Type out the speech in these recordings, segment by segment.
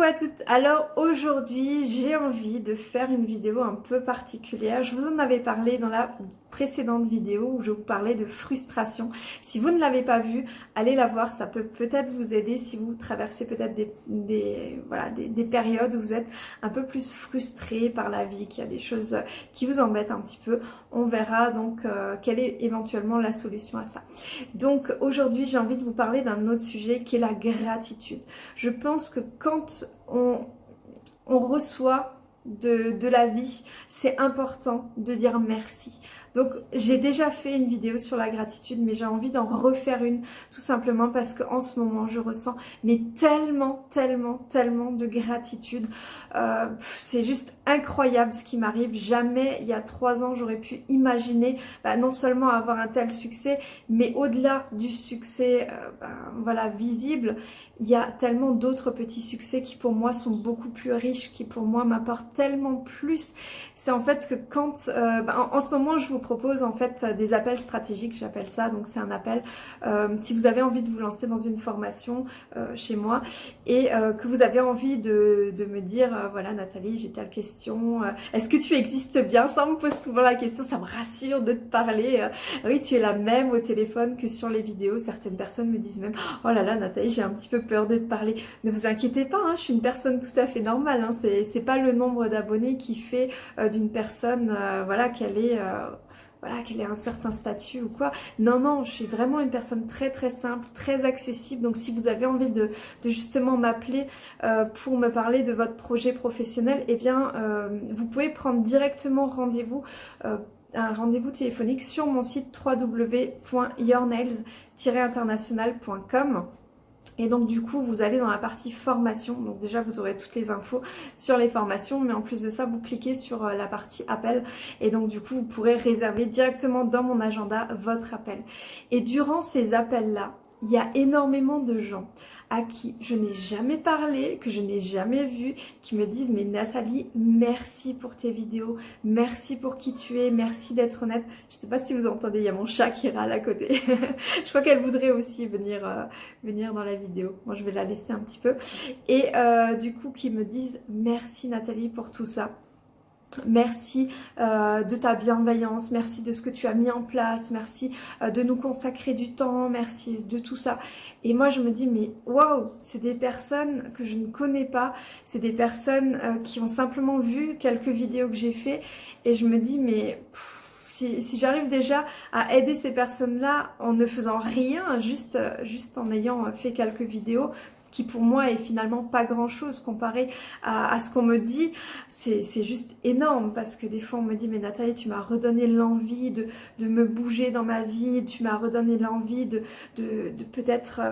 Coucou à toutes Alors aujourd'hui j'ai envie de faire une vidéo un peu particulière. Je vous en avais parlé dans la précédente vidéo où je vous parlais de frustration. Si vous ne l'avez pas vue, allez la voir, ça peut peut-être vous aider si vous traversez peut-être des, voilà, des, périodes où vous êtes un peu plus frustré par la vie, qu'il y a des choses qui vous embêtent un petit peu. On verra donc euh, quelle est éventuellement la solution à ça. Donc aujourd'hui j'ai envie de vous parler d'un autre sujet qui est la gratitude. Je pense que quand on, on reçoit de, de la vie, c'est important de dire merci. Donc j'ai déjà fait une vidéo sur la gratitude mais j'ai envie d'en refaire une tout simplement parce qu'en ce moment je ressens mais tellement, tellement, tellement de gratitude. Euh, c'est juste incroyable ce qui m'arrive. Jamais il y a trois ans j'aurais pu imaginer bah, non seulement avoir un tel succès mais au-delà du succès euh, bah, voilà, visible, il y a tellement d'autres petits succès qui pour moi sont beaucoup plus riches, qui pour moi m'apportent tellement plus. C'est en fait que quand, euh, bah, en, en, ce moment je vous propose en fait des appels stratégiques, j'appelle ça, donc c'est un appel euh, si vous avez envie de vous lancer dans une formation euh, chez moi et euh, que vous avez envie de, me dire, voilà Nathalie, j'ai telle question, est-ce que tu existes bien? Ça me pose souvent la question, ça me rassure de te parler. oui, tu es la même au téléphone que sur les vidéos, certaines personnes me disent même, oh là là Nathalie, j'ai un petit peu peur de te parler. Ne vous inquiétez pas, hein, je suis une personne tout à fait normale, hein, c'est pas le nombre d'abonnés qui fait d'une personne, voilà, qu'elle est voilà, qu'elle ait un certain statut ou quoi. Non, non, je suis vraiment une personne très très simple, très accessible. Donc si vous avez envie de, justement m'appeler euh, pour me parler de votre projet professionnel, eh bien euh, vous pouvez prendre directement rendez-vous. Euh, un rendez-vous téléphonique sur mon site www.yournails-international.com et donc du coup, vous allez dans la partie formation. Donc déjà, vous aurez toutes les infos sur les formations. Mais en plus de ça, vous cliquez sur euh, la partie appel. Et donc du coup, vous pourrez réserver directement dans mon agenda votre appel. Et durant ces appels-là, il y a énormément de gens à qui je n'ai jamais parlé, que je n'ai jamais vu, qui me disent mais Nathalie, merci pour tes vidéos, merci pour qui tu es, merci d'être honnête. Je sais pas si vous entendez, il y a mon chat qui râle à côté. je crois qu'elle voudrait aussi venir, euh, venir dans la vidéo. Moi je vais la laisser un petit peu. Et euh, du coup qui me disent merci Nathalie pour tout ça. Merci euh, de ta bienveillance, merci de ce que tu as mis en place, merci euh, de nous consacrer du temps, merci de tout ça. Et moi je me dis mais waouh, c'est des personnes que je ne connais pas, c'est des personnes euh, qui ont simplement vu quelques vidéos que j'ai fait et je me dis mais... si, si j'arrive déjà à aider ces personnes-là en ne faisant rien, juste, juste en ayant fait quelques vidéos, qui pour moi est finalement pas grand chose comparé à, ce qu'on me dit, c'est juste énorme parce que des fois on me dit mais Nathalie tu m'as redonné l'envie de, me bouger dans ma vie, tu m'as redonné l'envie de, de, de peut-être euh,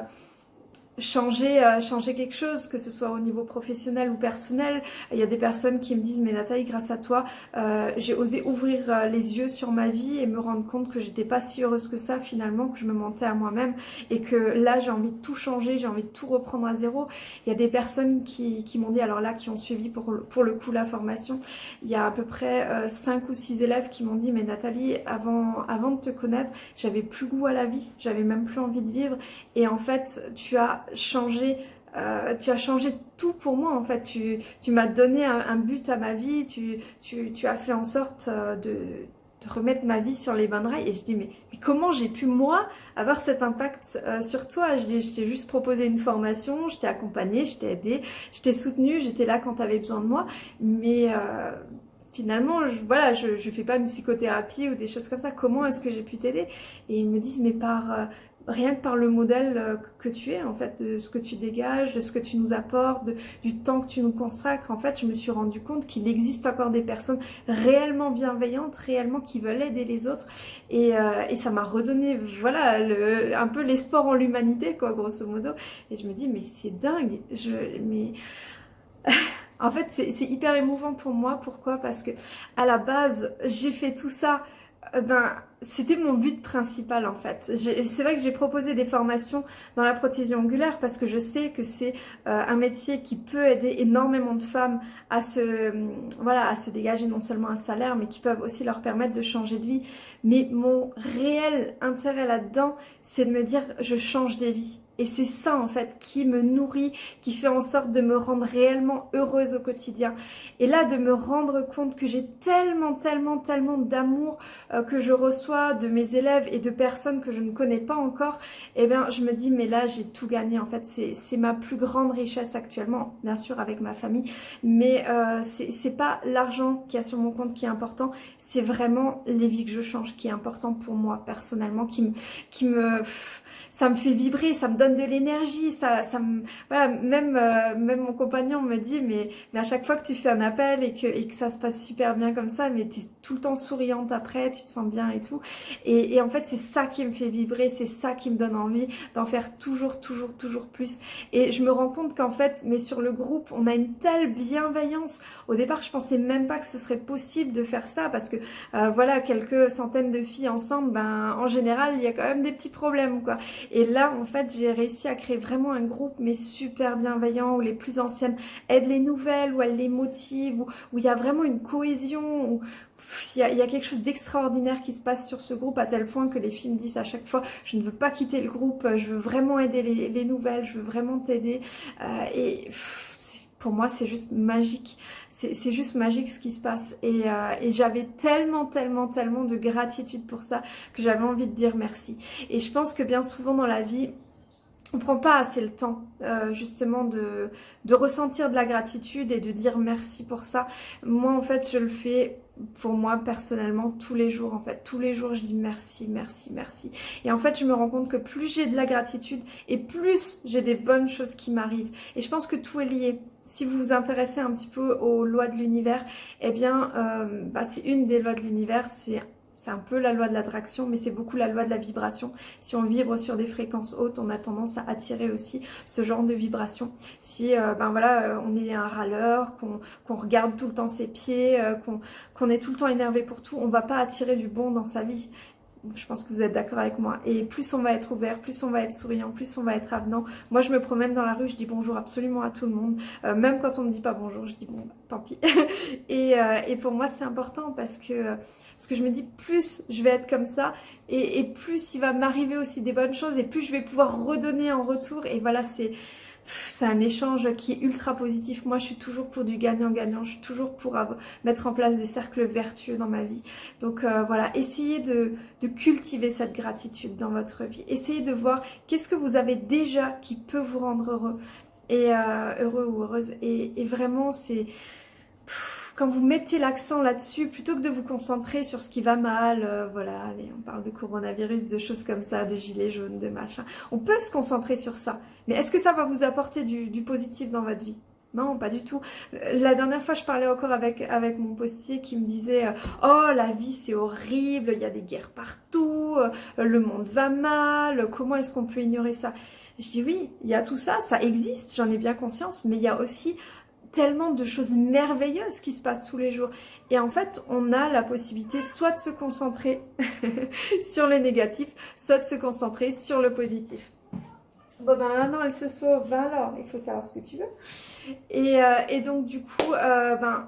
changer, euh, changer quelque chose, que ce soit au niveau professionnel ou personnel. Il y a des personnes qui me disent mais Nathalie grâce à toi euh, j'ai osé ouvrir euh, les yeux sur ma vie et me rendre compte que j'étais pas si heureuse que ça finalement, que je me mentais à moi-même et que là j'ai envie de tout changer, j'ai envie de tout reprendre à zéro. Il y a des personnes qui, qui m'ont dit, alors là qui ont suivi pour, pour le coup la formation, il y a à peu près euh, 5 ou 6 élèves qui m'ont dit mais Nathalie avant, avant de te connaître j'avais plus goût à la vie, j'avais même plus envie de vivre et en fait tu as changé euh, tu as changé tout pour moi en fait, tu, m'as donné un, but à ma vie, tu, tu, as fait en sorte euh, de, de, remettre ma vie sur les bonnes rails. Et je dis mais, comment j'ai pu moi avoir cet impact euh, sur toi? Je t'ai juste proposé une formation, je t'ai accompagné, je t'ai aidé, je t'ai soutenu, j'étais là quand tu avais besoin de moi. Mais finalement, je, voilà, je, je fais pas une psychothérapie ou des choses comme ça. Comment est-ce que j'ai pu t'aider? Et ils me disent, mais par, rien que par le modèle euh, que tu es, en fait, de ce que tu dégages, de ce que tu nous apportes, du temps que tu nous consacres, en fait, je me suis rendu compte qu'il existe encore des personnes réellement bienveillantes, réellement qui veulent aider les autres. Et, euh, ça m'a redonné, voilà, le, un peu l'espoir en l'humanité, quoi, grosso modo. Et je me dis, mais c'est dingue, je, mais... en fait, c'est hyper émouvant pour moi. Pourquoi? Parce que à la base, j'ai fait tout ça, euh, ben c'était mon but principal en fait. C'est vrai que j'ai proposé des formations dans la prothésie ongulaire parce que je sais que c'est euh, un métier qui peut aider énormément de femmes à se, voilà, à se dégager non seulement un salaire mais qui peuvent aussi leur permettre de changer de vie. Mais mon réel intérêt là-dedans, c'est de me dire je change des vies. Et c'est ça en fait qui me nourrit, qui fait en sorte de me rendre réellement heureuse au quotidien. Et là, de me rendre compte que j'ai tellement, tellement, tellement d'amour euh, que je reçois de mes élèves et de personnes que je ne connais pas encore, eh bien je me dis mais là j'ai tout gagné en fait. C'est ma plus grande richesse actuellement, bien sûr avec ma famille, mais euh, c'est pas l'argent qui a sur mon compte qui est important, c'est vraiment les vies que je change qui est important pour moi personnellement, qui me... Qui me ça me fait vibrer, ça me donne de l'énergie, ça, ça me, voilà, même, euh, même mon compagnon me dit, mais, mais à chaque fois que tu fais un appel et que, et que ça se passe super bien comme ça, mais tu es tout le temps souriante après, tu te sens bien et tout. Et, et en fait, c'est ça qui me fait vibrer, c'est ça qui me donne envie d'en faire toujours, toujours, toujours plus. Et je me rends compte qu'en fait, mais sur le groupe, on a une telle bienveillance. Au départ, je pensais même pas que ce serait possible de faire ça parce que, euh, voilà, quelques centaines de filles ensemble, ben, en général, il y a quand même des petits problèmes, quoi. Et là, en fait, j'ai réussi à créer vraiment un groupe, mais super bienveillant, où les plus anciennes aident les nouvelles, où elles les motivent, où, il y a vraiment une cohésion, où il y, a, quelque chose d'extraordinaire qui se passe sur ce groupe à tel point que les filles disent à chaque fois je ne veux pas quitter le groupe, je veux vraiment aider les, nouvelles, je veux vraiment t'aider. Euh, et pour moi c'est juste magique c'est juste magique ce qui se passe et, euh, et j'avais tellement tellement tellement de gratitude pour ça que j'avais envie de dire merci et je pense que bien souvent dans la vie on prend pas assez le temps euh, justement de, de ressentir de la gratitude et de dire merci pour ça. Moi en fait je le fais pour moi personnellement tous les jours en fait. Tous les jours je dis merci, merci, merci. Et en fait je me rends compte que plus j'ai de la gratitude et plus j'ai des bonnes choses qui m'arrivent. Et je pense que tout est lié si vous vous intéressez un petit peu aux lois de l'univers, eh bien, euh, bah, c'est une des lois de l'univers, c'est un peu la loi de l'attraction, mais c'est beaucoup la loi de la vibration. Si on vibre sur des fréquences hautes, on a tendance à attirer aussi ce genre de vibration. Si euh, ben voilà, euh, on est un râleur, qu'on regarde tout le temps ses pieds, qu'on est tout le temps énervé pour tout, on va pas attirer du bon dans sa vie je pense que vous êtes d'accord avec moi. Et plus on va être ouvert, plus on va être souriant, plus on va être avenant. Moi, je me promène dans la rue, je dis bonjour absolument à tout le monde. Euh, même quand on ne dit pas bonjour, je dis bon, bah, tant pis. et, euh, et, pour moi, c'est important parce que, parce que je me dis plus je vais être comme ça et, et plus il va m'arriver aussi des bonnes choses et plus je vais pouvoir redonner en retour. Et voilà, c'est c'est un échange qui est ultra positif. Moi, je suis toujours pour du gagnant-gagnant. Je suis toujours pour mettre en place des cercles vertueux dans ma vie. Donc euh, voilà, essayez de, cultiver cette gratitude dans votre vie. Essayez de voir qu'est-ce que vous avez déjà qui peut vous rendre heureux et euh, heureux ou heureuse. Et, vraiment, c'est quand vous mettez l'accent là-dessus, plutôt que de vous concentrer sur ce qui va mal, euh, voilà, allez, on parle de coronavirus, de choses comme ça, de gilets jaunes, de machin, on peut se concentrer sur ça. Mais est-ce que ça va vous apporter du, positif dans votre vie? Non, pas du tout. La dernière fois, je parlais encore avec, avec mon postier qui me disait euh, « Oh, la vie, c'est horrible, il y a des guerres partout, euh, le monde va mal, comment est-ce qu'on peut ignorer ça ?» Je dis « Oui, il y a tout ça, ça existe, j'en ai bien conscience, mais il y a aussi tellement de choses merveilleuses qui se passent tous les jours. Et en fait, on a la possibilité soit de se concentrer sur les négatifs, soit de se concentrer sur le positif. Bon ben maintenant elle se sauve, ben alors il faut savoir ce que tu veux. Et, euh, donc du coup, euh, ben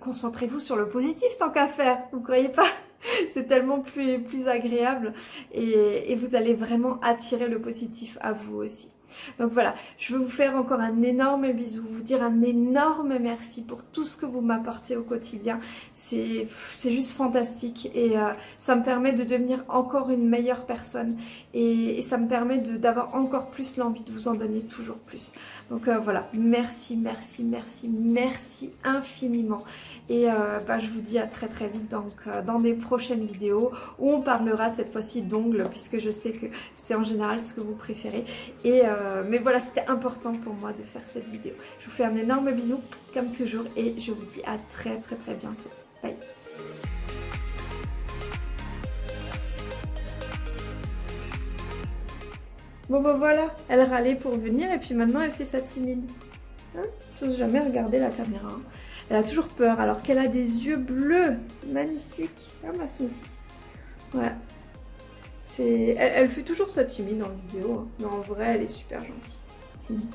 concentrez-vous sur le positif tant qu'à faire, vous croyez pas? C'est tellement plus, agréable et, vous allez vraiment attirer le positif à vous aussi. Donc voilà, je veux vous faire encore un énorme bisou, vous dire un énorme merci pour tout ce que vous m'apportez au quotidien. C'est juste fantastique et euh, ça me permet de devenir encore une meilleure personne et, ça me permet d'avoir encore plus l'envie de vous en donner toujours plus. Donc euh, voilà, merci, merci, merci, merci infiniment. Et euh, bah, je vous dis à très très vite donc, dans des prochaines vidéos où on parlera cette fois-ci d'ongles puisque je sais que c'est en général ce que vous préférez. Et euh, mais voilà, c'était important pour moi de faire cette vidéo. Je vous fais un énorme bisou, comme toujours, et je vous dis à très très très bientôt. Bye Bon bah voilà, elle râlait pour venir et puis maintenant elle fait sa timide. Hein? Je n'ose jamais regarder la caméra. Elle a toujours peur alors qu'elle a des yeux bleus. Magnifique. Ah ma smoothie. Voilà. Elle, elle, fait toujours ça timide la vidéo, hein. mais en vrai, elle est super gentille.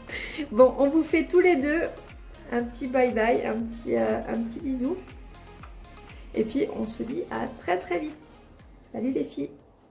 bon, on vous fait tous les deux un petit bye bye, euh, un petit bisou. Et puis, on se dit à très très vite. Salut les filles